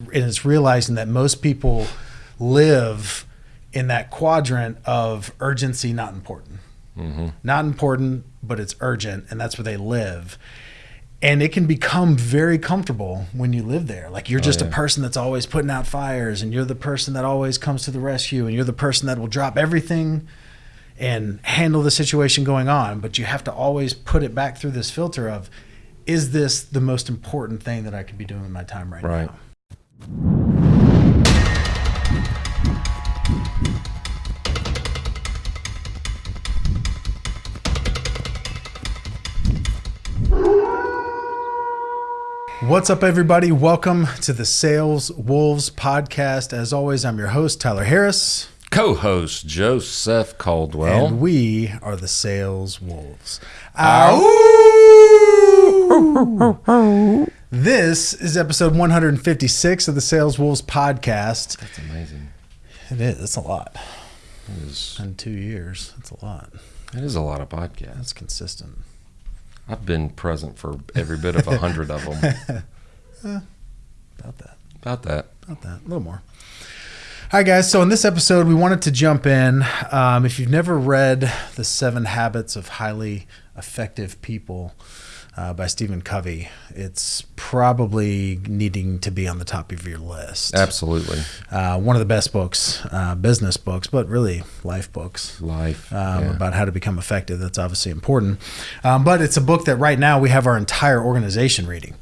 And it's realizing that most people live in that quadrant of urgency, not important. Mm-hmm. Not important, but it's urgent, and that's where they live. And it can become very comfortable when you live there. Like you're just a Oh, yeah. person that's always putting out fires, and you're the person that always comes to the rescue, and you're the person that will drop everything and handle the situation going on. But you have to always put it back through this filter of, is this the most important thing that I could be doing with my time right, Right. now? What's up, everybody? Welcome to the Sales Wolves podcast. As always, I'm your host, Tyler Harris, Co-host Joseph Caldwell. and we are the Sales Wolves. This is episode 156 of the Sales Wolves podcast. That's amazing. It is. It's a lot. It is, In two years, it's a lot. it is a lot of podcasts. That's consistent. I've been present for every bit of a hundred of them. About that. About that. About that. A little more. All right, guys. So in this episode, we wanted to jump in. Um, if you've never read The Seven Habits of Highly Effective People uh, by Stephen Covey, it's probably needing to be on the top of your list. Absolutely. Uh, one of the best books, uh, business books, but really life books. Life. um, yeah. about how to become effective. That's obviously important. Um, but it's a book that right now we have our entire organization reading.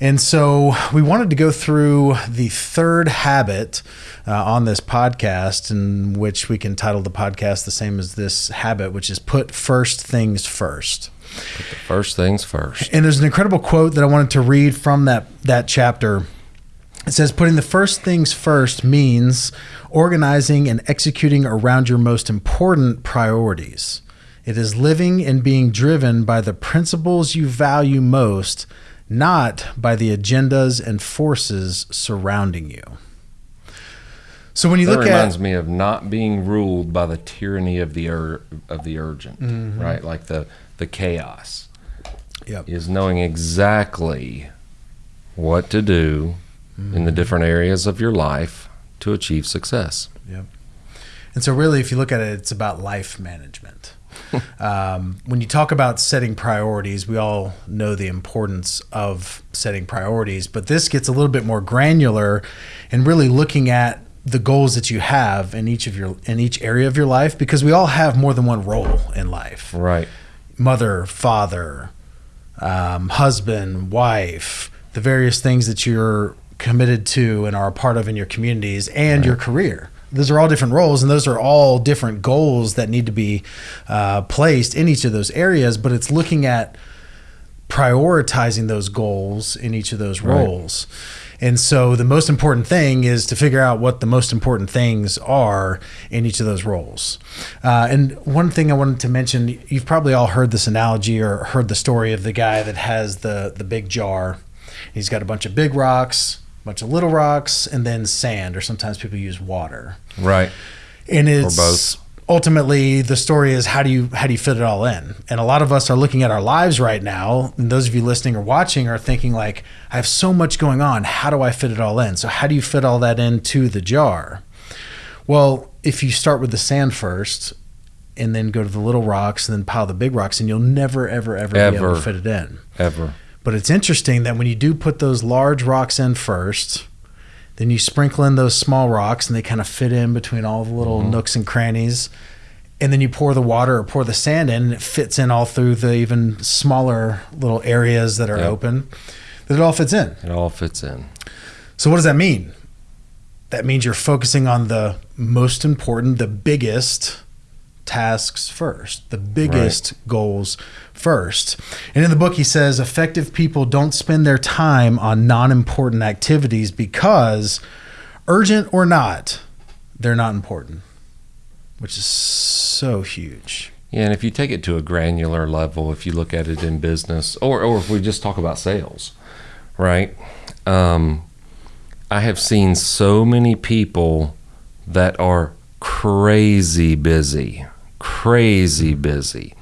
And so we wanted to go through the third habit uh, on this podcast, in which we can title the podcast the same as this habit, which is put first things first. Put the first things first. And there's an incredible quote that I wanted to read from that that chapter. It says, "Putting the first things first means organizing and executing around your most important priorities. It is living and being driven by the principles you value most, not by the agendas and forces surrounding you." So when you That look reminds at reminds me of not being ruled by the tyranny of the ur- of the urgent, Mm-hmm. right? Like the the chaos Yep. is knowing exactly what to do in the different areas of your life to achieve success. Yep. And so, really, if you look at it, it's about life management. um, when you talk about setting priorities, we all know the importance of setting priorities, but this gets a little bit more granular and really looking at the goals that you have in each of your in each area of your life because we all have more than one role in life Right. Mother, father, um, husband, wife, the various things that you're committed to and are a part of in your communities and your career. Those are all different roles, and those are all different goals that need to be uh, placed in each of those areas. But it's looking at prioritizing those goals in each of those Right. And so the most important thing is to figure out what the most important things are in each of those roles. Uh, and one thing I wanted to mention, you've probably all heard this analogy or heard the story of the guy that has the the big jar. He's got a bunch of big rocks, a bunch of little rocks, and then sand, or sometimes people use water Right. and it's or both. Ultimately the story is how do you how do you fit it all in? And a lot of us are looking at our lives right now and those of you listening or watching are thinking like i have so much going on. How do i fit it all in? So how do you fit all that into the jar? Well if you start with the sand first and then go to the little rocks and then pile the big rocks and you'll never ever ever, ever. be able to fit it in. Ever. but it's interesting that when you do put those large rocks in first, then you sprinkle in those small rocks and they kind of fit in between all the little mm-hmm. nooks and crannies. And then you pour the water or pour the sand in and it fits in all through the even smaller little areas that are Yep. open. That it all fits in. It all fits in. So what does that mean? That means you're focusing on the most important, the biggest tasks first, the biggest goals first. And in the book, he says effective people don't spend their time on non important activities because, urgent or not, they're not important, which is so huge. Yeah, and if you take it to a granular level, if you look at it in business, or, or if we just talk about sales, right? Um, I have seen so many people that are crazy busy, crazy busy.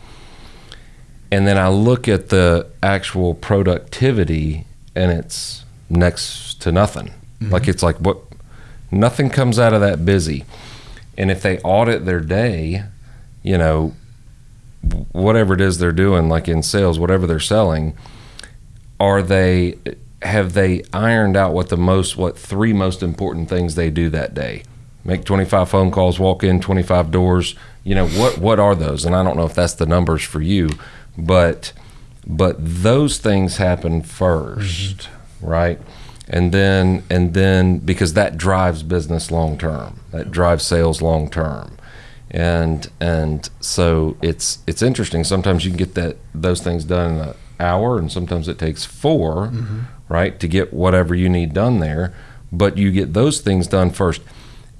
And then I look at the actual productivity and it's next to nothing. Mm-hmm. Like it's like what nothing comes out of that busy. And if they audit their day, you know, whatever it is they're doing, like in sales, whatever they're selling, are they have they ironed out what the most what three most important things they do that day? Make 25 phone calls, walk in 25 doors. You know, what what are those? And I don't know if that's the numbers for you, but but those things happen 1st mm-hmm. right? And then and then because that drives business long term. That drives sales long term. And and so it's it's interesting. Sometimes you can get that those things done in an hour and sometimes it takes 4 mm-hmm. right, to get whatever you need done there, but you get those things done first.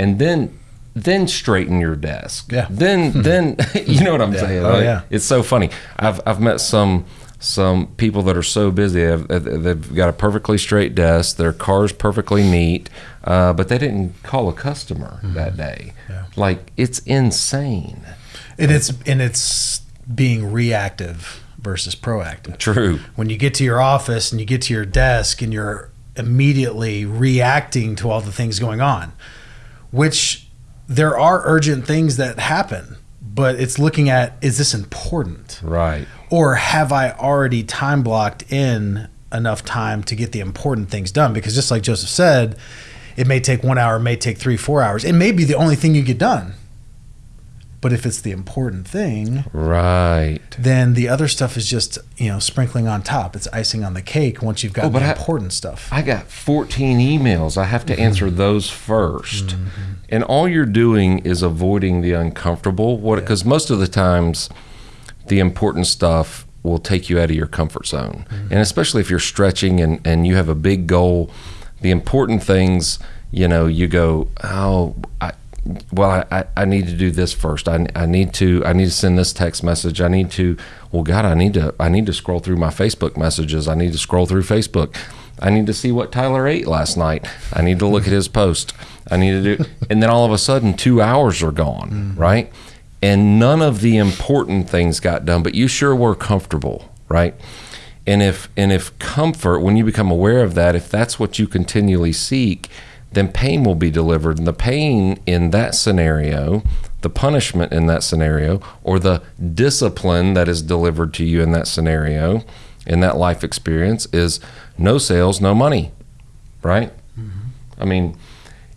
And then then straighten your desk. Yeah. Then then you know what I'm Yeah. saying? Oh, Like, yeah. It's so funny. I've I've met some some people that are so busy. They've, they've got a perfectly straight desk. Their car's perfectly neat, uh, but they didn't call a customer that day. Mm-hmm. Yeah. Like it's insane. And it's and it's being reactive versus proactive. True. When you get to your office and you get to your desk and you're immediately reacting to all the things going on, which there are urgent things that happen, but it's looking at is this important? Right. or have I already time blocked in enough time to get the important things done? Because just like Joseph said, it may take one hour, it may take three, four hours. It may be the only thing you get done. But if it's the important thing, Right. then the other stuff is just, you know, sprinkling on top. It's icing on the cake once you've got Oh, the I- important stuff. I got 14 emails. I have to Mm-hmm. answer those 1st And all you're doing is avoiding the uncomfortable. What because most of the times the important stuff will take you out of your comfort zone. Mm-hmm. And especially if you're stretching and, and you have a big goal, the important things, you know, you go, oh, I, well, I, I, I need to do this first. I, I need to I need to send this text message. I need to well God, I need to I need to scroll through my Facebook messages. I need to scroll through Facebook. I need to see what Tyler ate last night. I need to look at his post. I need to do and then all of a sudden 2 hours are gone, right? And none of the important things got done, but you sure were comfortable, right? And if and if comfort, when you become aware of that, if that's what you continually seek, then pain will be delivered. And the pain in that scenario, the punishment in that scenario, or the discipline that is delivered to you in that scenario, in that life experience, is no sales, no money. Right? Mm-hmm. I mean,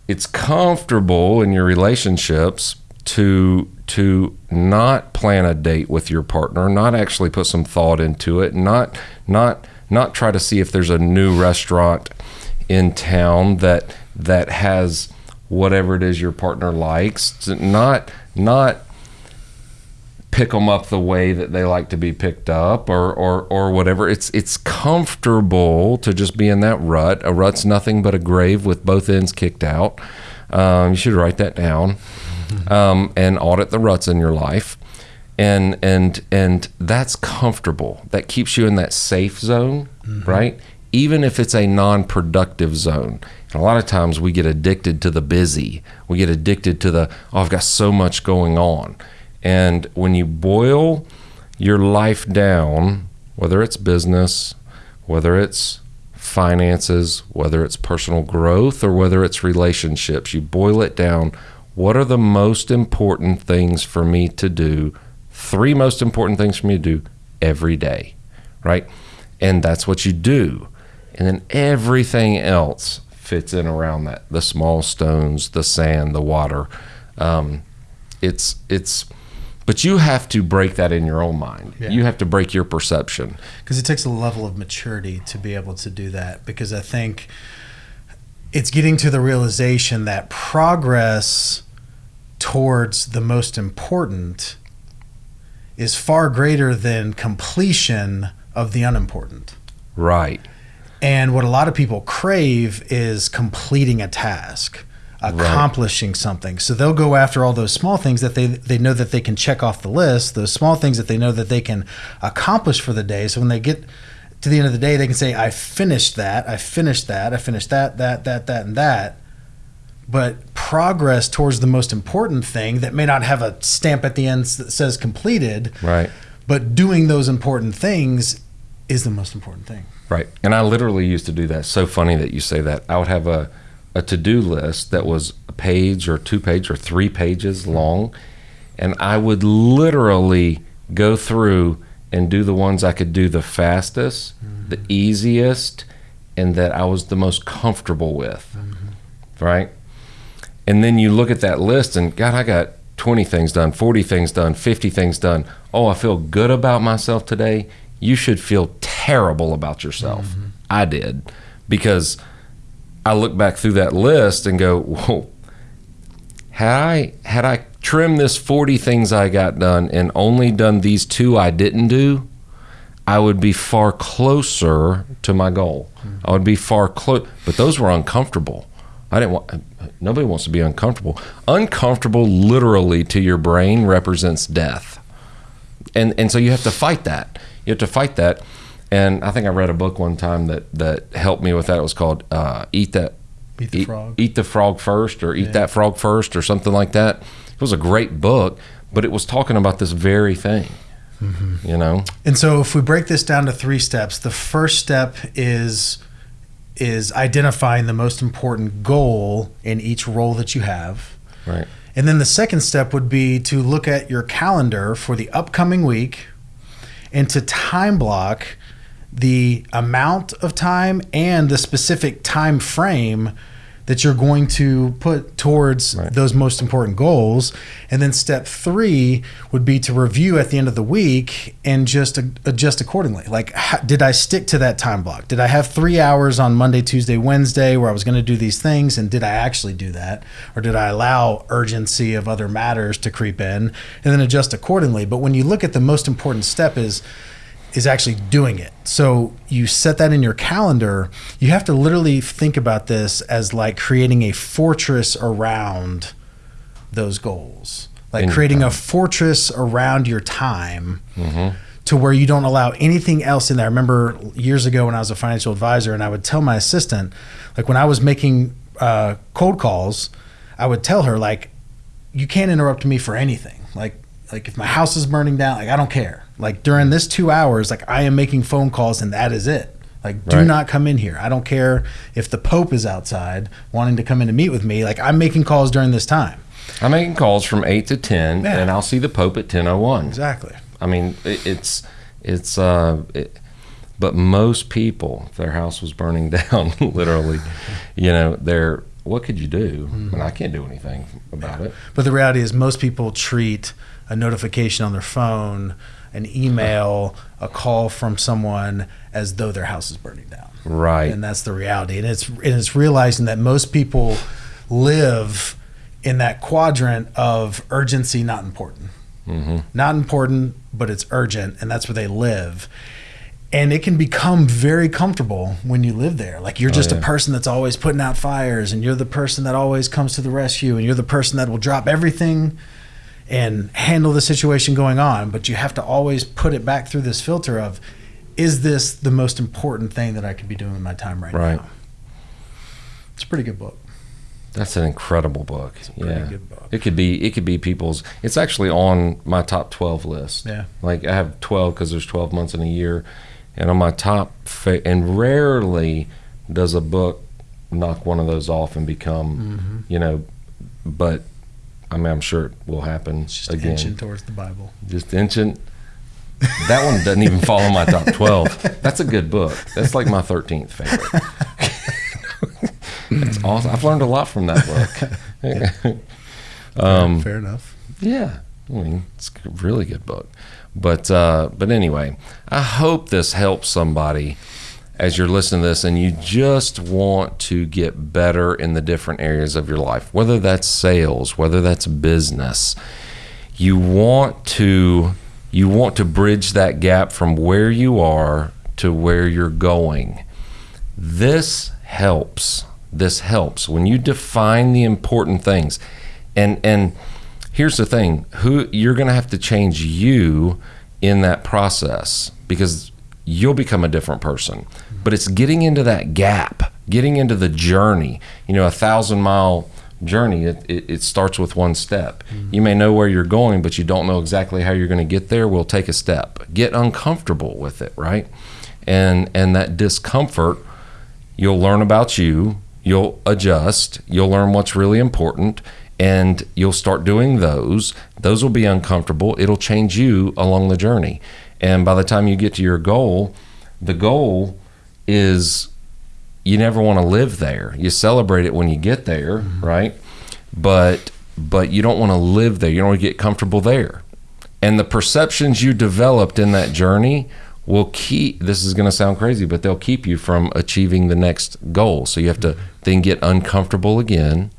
it's comfortable in your relationships to to not plan a date with your partner, not actually put some thought into it, not not not try to see if there's a new restaurant in town that that has whatever it is your partner likes, not not pick them up the way that they like to be picked up or, or, or whatever. It's it's comfortable to just be in that rut. A rut's nothing but a grave with both ends kicked out. Um, you should write that down um, and audit the ruts in your life. And and and that's comfortable. That keeps you in that safe zone, right? Even if it's a non-productive zone. And a lot of times we get addicted to the busy. We get addicted to the oh, I've got so much going on. And when you boil your life down, whether it's business, whether it's finances, whether it's personal growth, or whether it's relationships, you boil it down. What are the most important things for me to do? Three most important things for me to do every day, right? And that's what you do. And then everything else fits in around that the small stones, the sand, the water. Um, it's, it's, but you have to break that in your own mind. Yeah. You have to break your perception. because it takes a level of maturity to be able to do that because i think it's getting to the realization that progress towards the most important is far greater than completion of the unimportant Right. And what a lot of people crave is completing a task accomplishing something. So they'll go after all those small things that they they know that they can check off the list those small things that they know that they can accomplish for the day. So when they get to the end of the day they can say i finished that i finished that i finished that that that that and that. But progress towards the most important thing that may not have a stamp at the end that says completed Right. but doing those important things is the most important thing Right. And I literally used to do that. So funny that you say that. I would have a a to-do list that was a page or two page or three pages long and I would literally go through and do the ones I could do the fastest, mm-hmm. the easiest, and that I was the most comfortable with. Mm-hmm. Right? And then you look at that list and God, I got 20 things done, 40 things done, 50 things done. Oh, I feel good about myself today. You should feel terrible about yourself. Mm-hmm. I did because I look back through that list and go, whoa, had I had I trimmed this 40 things I got done and only done these two I didn't do, I would be far closer to my goal. Mm-hmm. I would be far close, but those were uncomfortable. I didn't want. Nobody wants to be uncomfortable. Uncomfortable, literally, to your brain represents death, and and so you have to fight that. You have to fight that. And I think I read a book one time that that helped me with that. It was called uh, "Eat That." Eat the frog. Eat the frog first, or eat Yeah. that frog first, or something like that. It was a great book, but it was talking about this very thing. Mm-hmm. You know, And so if we break this down to three steps, the first step is is identifying the most important goal in each role that you have. right? And then the second step would be to look at your calendar for the upcoming week and to time block the amount of time and the specific time frame that you're going to put towards Right. those most important goals. And then step three would be to review at the end of the week and just uh, adjust accordingly. Like, how, did I stick to that time block? Did I have three hours on Monday, Tuesday, Wednesday where I was going to do these things? And did I actually do that? Or did I allow urgency of other matters to creep in and then adjust accordingly? But when you look at the most important step is, is actually doing it. So you set that in your calendar. You have to literally think about this as like creating a fortress around those goals, like In creating a fortress around your time to where you don't allow anything else in there. I remember years ago when I was a financial advisor and I would tell my assistant, like when I was making uh, cold calls, I would tell her like, you can't interrupt me for anything. Like, like if my house is burning down, like I don't care. Like during this two hours, like I am making phone calls and that is it. Like, do Right. not come in here. I don't care if the Pope is outside wanting to come in to meet with me. Like I'm making calls during this time. I'm making calls from eight to ten, Yeah. and I'll see the Pope at ten oh one. Exactly. I mean, it, it's it's. Uh, it, but most people, if their house was burning down, literally, you know, they're. What could you do? I, mean, I can't do anything about it. But the reality is, most people treat a notification on their phone, an email, a call from someone as though their house is burning down. Right. And that's the reality. And it's and it's realizing that most people live in that quadrant of urgency, not important. hmm Not important, but it's urgent, and that's where they live. And it can become very comfortable when you live there. Like you're Oh, just yeah. a person that's always putting out fires, and you're the person that always comes to the rescue, and you're the person that will drop everything and handle the situation going on. But you have to always put it back through this filter of, is this the most important thing that I could be doing with my time right, Right. now? It's a pretty good book. That's an incredible book. It's a pretty yeah. book. It could be. It could be people's. It's actually on my top twelve list. Yeah. Like I have twelve because there's twelve months in a year, and on my top. Fa- and rarely does a book knock one of those off and become, Mm-hmm. you know, but I mean I'm sure it will happen just again. inching towards the Bible. Just inching. That one doesn't even fall in my top twelve. That's a good book. That's like my thirteenth favorite. That's awesome. I've learned a lot from that book. um, Fair enough. yeah, I mean it's a really good book. But uh, but anyway, I hope this helps somebody as you're listening to this and you just want to get better in the different areas of your life, whether that's sales, whether that's business. You want to you want to bridge that gap from where you are to where you're going. This helps. This helps when you define the important things. And and here's the thing, who you're going to have to change you in that process because you'll become a different person. But it's getting into that gap, getting into the journey. You know, a 1000 mile journey it, it, it starts with one step mm-hmm. you may know where you're going but you don't know exactly how you're going to get there We'll take a step get uncomfortable with it right and and that discomfort you'll learn about you you'll adjust, you'll learn what's really important, and you'll start doing those. Those will be uncomfortable. It'll change you along the journey. And by the time you get to your goal, the goal is you never want to live there. You celebrate it when you get there, mm-hmm. right? But but you don't want to live there. You don't want to get comfortable there. And the perceptions you developed in that journey will keep this is going to sound crazy, but they'll keep you from achieving the next goal. So you have to then get uncomfortable again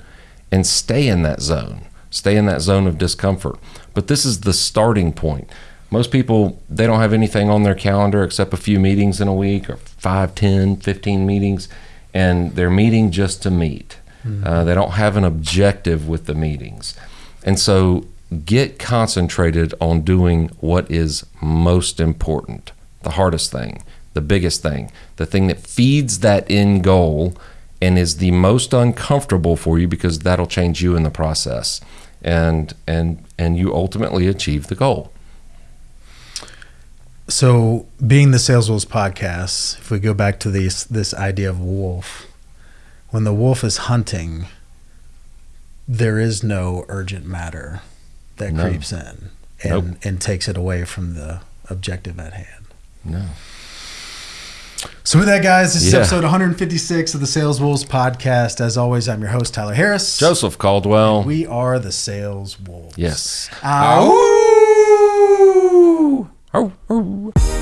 and stay in that zone. Stay in that zone of discomfort. But this is the starting point. Most people they don't have anything on their calendar except a few meetings in a week or 5, 10, 15 meetings and they're meeting just to meet. Mm-hmm. Uh, they don't have an objective with the meetings. And so get concentrated on doing what is most important the hardest thing, the biggest thing, the thing that feeds that end goal and is the most uncomfortable for you because that'll change you in the process. And and and you ultimately achieve the goal. So, being the Sales Wolves podcast, if we go back to this this idea of wolf, when the wolf is hunting, there is no urgent matter that no. creeps in and nope. and takes it away from the objective at hand. No. So with that, guys, this yeah. is episode 156 of the Sales Wolves podcast. As always, I'm your host Tyler Harris, Joseph Caldwell. we are the Sales Wolves. Yes. Ow. Ooh.